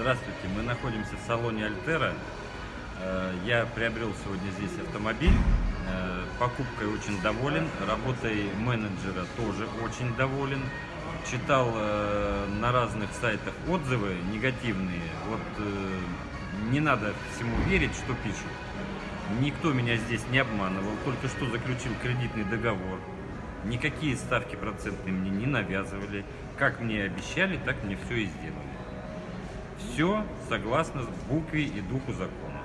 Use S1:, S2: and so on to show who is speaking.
S1: Здравствуйте, мы находимся в салоне Альтера. Э, Я приобрел сегодня здесь автомобиль. Э, Покупкой очень доволен, работой менеджера тоже очень доволен. Читал э, на разных сайтах отзывы негативные. Вот не надо всему верить, что пишут. Никто меня здесь не обманывал, только что заключил кредитный договор. Никакие ставки процентные мне не навязывали. Как мне обещали, так мне все и сделали. Все согласно букве и духу закона.